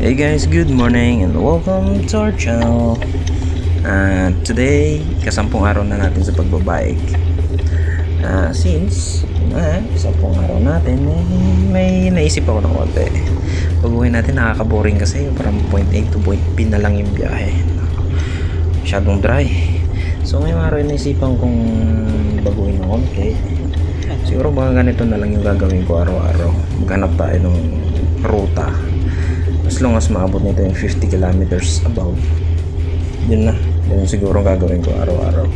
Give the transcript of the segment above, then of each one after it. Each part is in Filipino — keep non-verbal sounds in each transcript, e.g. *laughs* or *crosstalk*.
Hey guys, good morning and welcome to our channel. Uh, today, kasampung araw na natin sa pagbabike. Uh, since, uh, sampung araw natin, eh, may naisip ako ng konti. Pag-uwi natin, nakaka-boring kasi parang point A to point B na lang yung biyahe. Masyadong dry. So ngayong araw, naisipan kong baguhin ng konti. Siguro baka ganito na lang yung gagawin ko araw-araw. Maghanap tayo ng ruta as long as maabot nito yung 50 kilometers about yun na. Yun siguro gagawin ko araw-araw.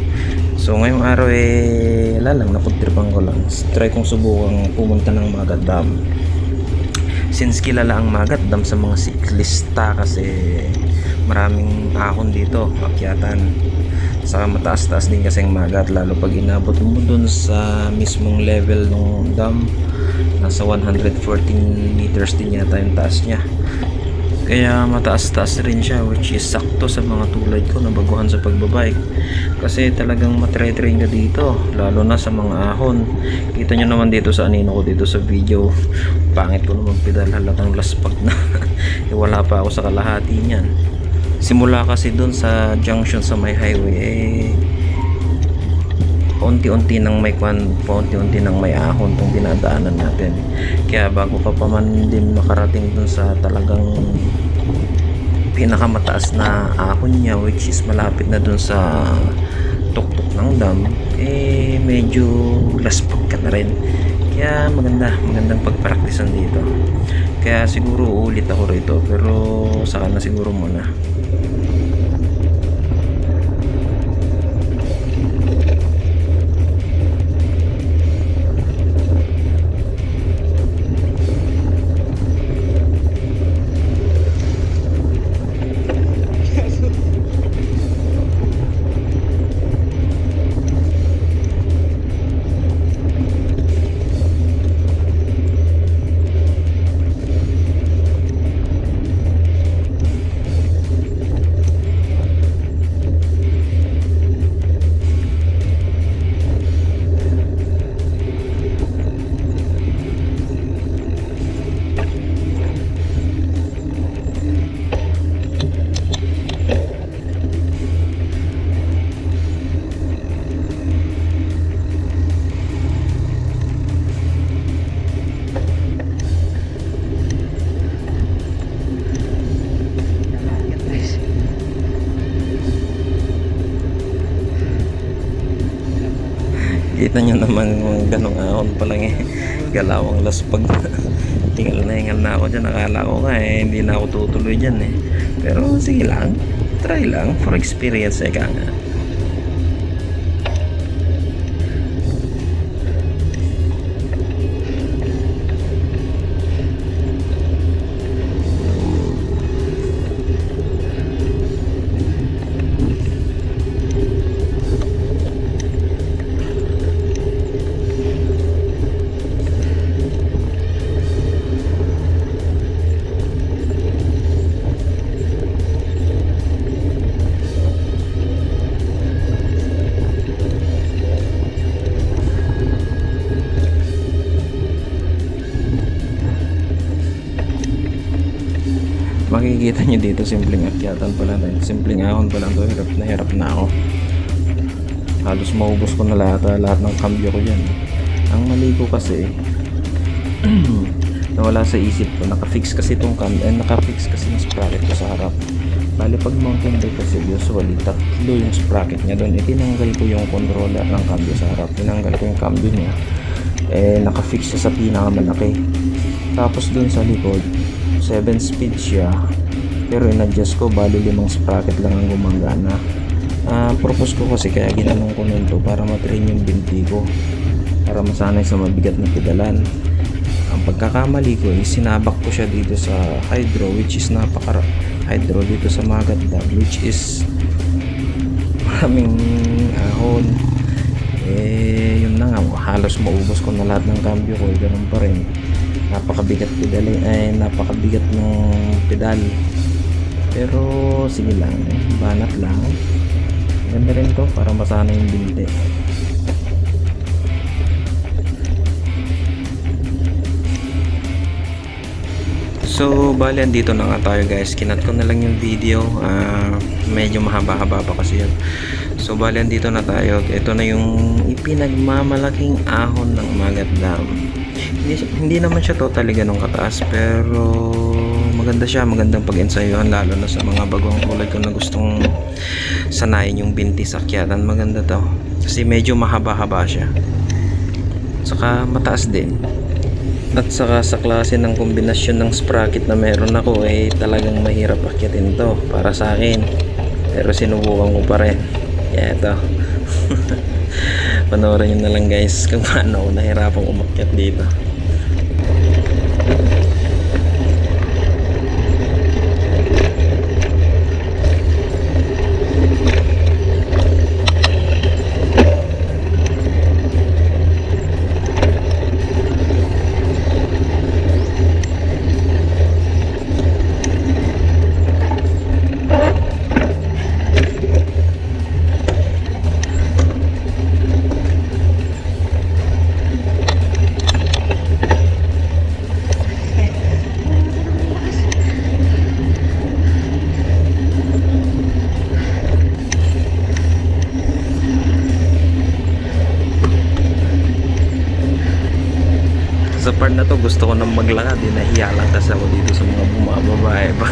So ngayong araw eh wala lang napagtripan ko lang. Try kong subukang pumunta ng Magat Dam. Since kilala ang Magat Dam sa mga siklista kasi maraming ahon dito akyatan. Saka mataas-taas din kasi ang Magat lalo pag inabot mo dun sa mismong level ng dam nasa 114 meters din yata yung taas niya kaya mataas-taas rin siya which is sakto sa mga tulad ko na baguhan sa pagbabike. Kasi talagang matre-train ka dito lalo na sa mga ahon. Kita nyo naman dito sa anino ko dito sa video pangit ko naman pedal halatang laspag na. *laughs* Eh, wala pa ako sa kalahati niyan. Simula kasi doon sa junction sa may highway eh paunti-unti nang may kwan, paunti-unti nang may ahon tong dinadaanan natin. Kaya bago ka pa man din makarating dun sa talagang pinakamataas na ahon niya which is malapit na dun sa tuktok ng dam eh medyo laspag ka na rin. Kaya maganda magandang pagpraktisan dito. Kaya siguro ulit ako rito pero saka na siguro muna Kita nyo naman ganong ahon pa lang eh. Galawang laspag. *laughs* Tingal na hingal na ako dyan. Akala ko nga eh, hindi na ako tutuloy dyan eh. Pero sige lang. Try lang for experience eh ka nga. Makikita nyo dito simpleng akyatan pa lang simpleng ahon pa lang to hirap na hirap na ako. Halos maubos ko na lahat ah, lahat ng cambio ko dyan. Ang mali ko kasi *clears throat* nawala sa isip ko nakafix kasi itong cambio eh, nakafix kasi yung sprocket ko sa harap. Bali pag mountain bike kasi usually tatlo yung sprocket niya doon. Itinanggal ko yung controller ng cambio sa harap. Tinanggal ko yung cambio niya. Eh nakafix siya sa pinakamalaki. Tapos doon sa likod 7 speed siya. Pero in-adjust ko bali limang sprocket lang ang gumagana. Uh, purpose ko kasi kaya ginanong ko nun to para matrain yung binti ko. Para masanay sa mabigat na pedalan. Ang pagkakamali ko is sinabak ko siya dito sa hydro which is napaka hydro dito sa Magat Dam which is maraming ahon. Eh yun na nga halos maubos ko na lahat ng cambio ko ganun pa rin napakabigat pedal eh napakabigat ng pedal pero sige lang eh, banat lang ganda rin to para masana yung binti So, bali andito na nga tayo guys. Kinat ko na lang yung video. Ah, medyo mahaba-haba pa kasi yun. So, bali andito na tayo. Ito na yung ipinagmamalaking ahon ng Magat Dam. Hindi, hindi naman siya totally ganun kataas pero maganda siya. Magandang pag-ensayuhan lalo na sa mga bagong tulad ko na gustong sanayin yung binti sa akyatan. Maganda to. Kasi medyo mahaba-haba siya. Saka mataas din. At saka sa klase ng kombinasyon ng sprocket na meron ako ay talagang mahirap akyatin to para sa akin. Pero sinubukan ko pa rin. Kaya ito. *laughs* Panoorin nyo na lang guys kung paano nahirapang umakyat dito. Na to gusto ko nang maglakad. Eh, nahiya lang kasi ako dito sa mga bumababae ba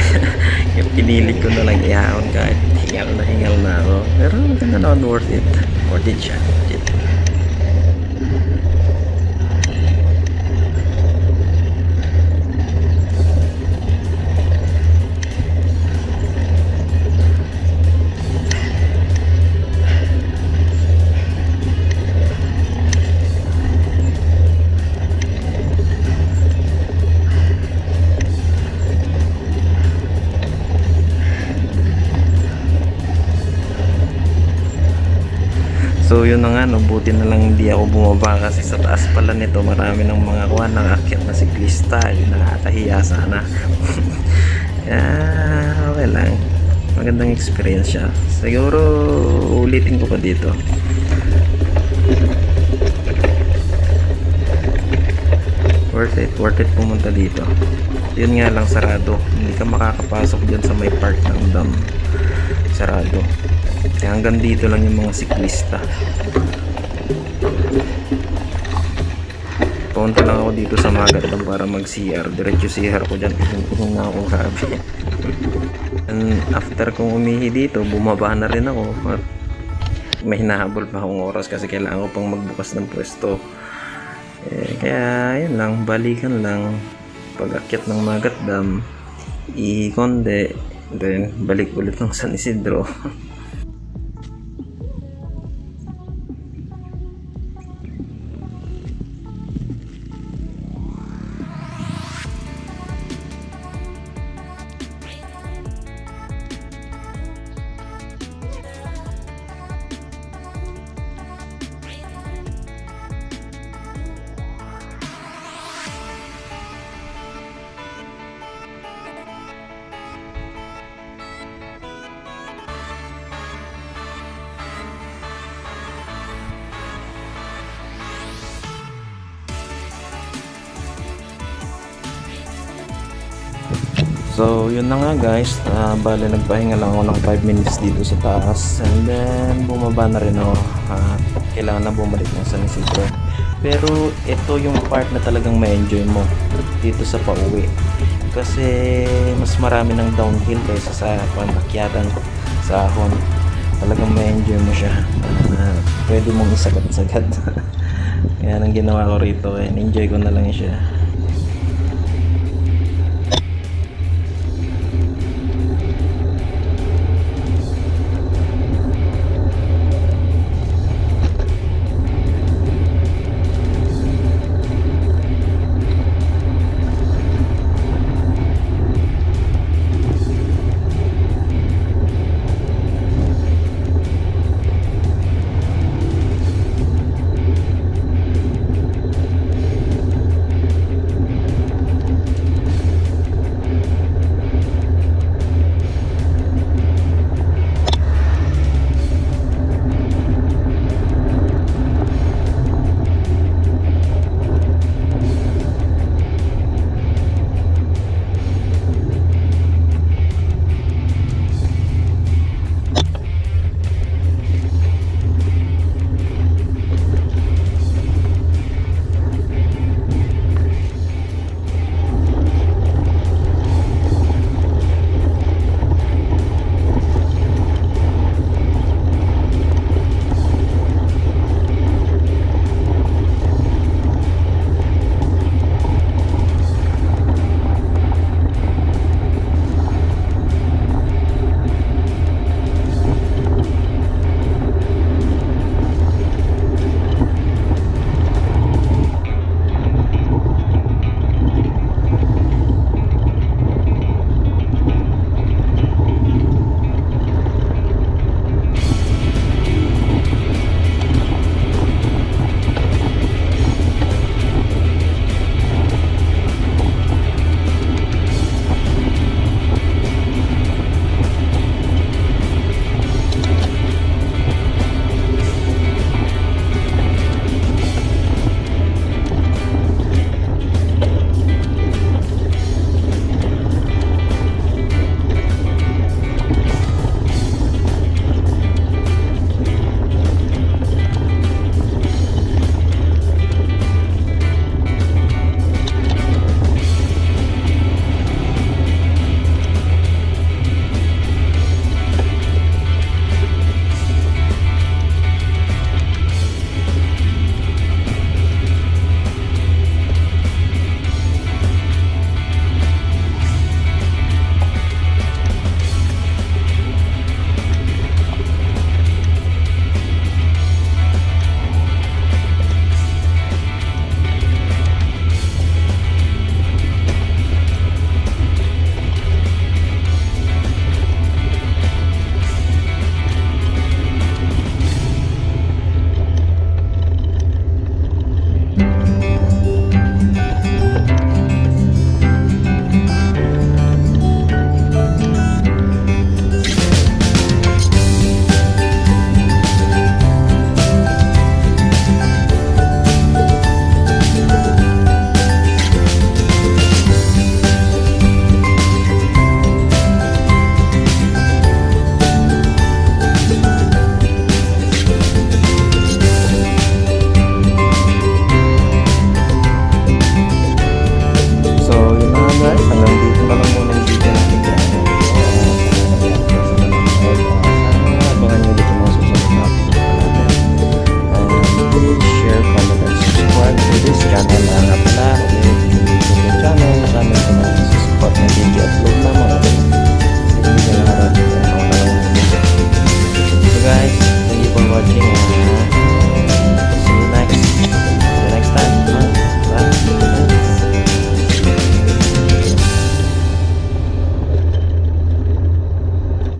*laughs* yung pinilit ko na lang ihaon kahit hingal na hingal na ako. Pero maganda naman worth it. Worth it siya So yun na nga no, buti na lang hindi ako bumaba kasi sa taas pala nito marami ng mga kuha ng akyat na siklista, yun nakakahiya sana. Kaya *laughs* okay lang. Magandang experience siya. Siguro ulitin ko pa dito. Worth it, worth it pumunta dito. Yun nga lang sarado. Hindi ka makakapasok dyan sa may park ng dam. Sarado. Kaya hanggang dito lang yung mga siklista. Punta lang ako dito sa Magatang para mag-CR. Diretso CR ko dyan. Ihong na ako sabi. And after kong umihi dito, bumaba na rin ako. At may hinahabol pa akong oras kasi kailangan ko pang magbukas ng pwesto. Eh, kaya yun lang, balikan lang. Pag akyat ng Magat Dam, i-konde, then balik ulit ng San Isidro. *laughs* So, yun na nga guys. Uh, bale, nagpahinga lang ako ng 5 minutes dito sa taas. And then, bumaba na rin ako. At kailangan na bumalik ng San Isidro. Pero, ito yung part na talagang ma-enjoy mo dito sa pauwi. Kasi, mas marami ng downhill kaysa sa panakyatan sa ahon. Talagang ma-enjoy mo siya. Uh, pwede mong isagat-sagat. *laughs* Kaya nang ginawa ko rito, eh, enjoy ko na lang siya.